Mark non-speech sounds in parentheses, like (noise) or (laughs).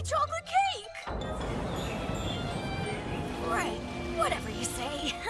any chocolate cake! Right, whatever you say. (laughs)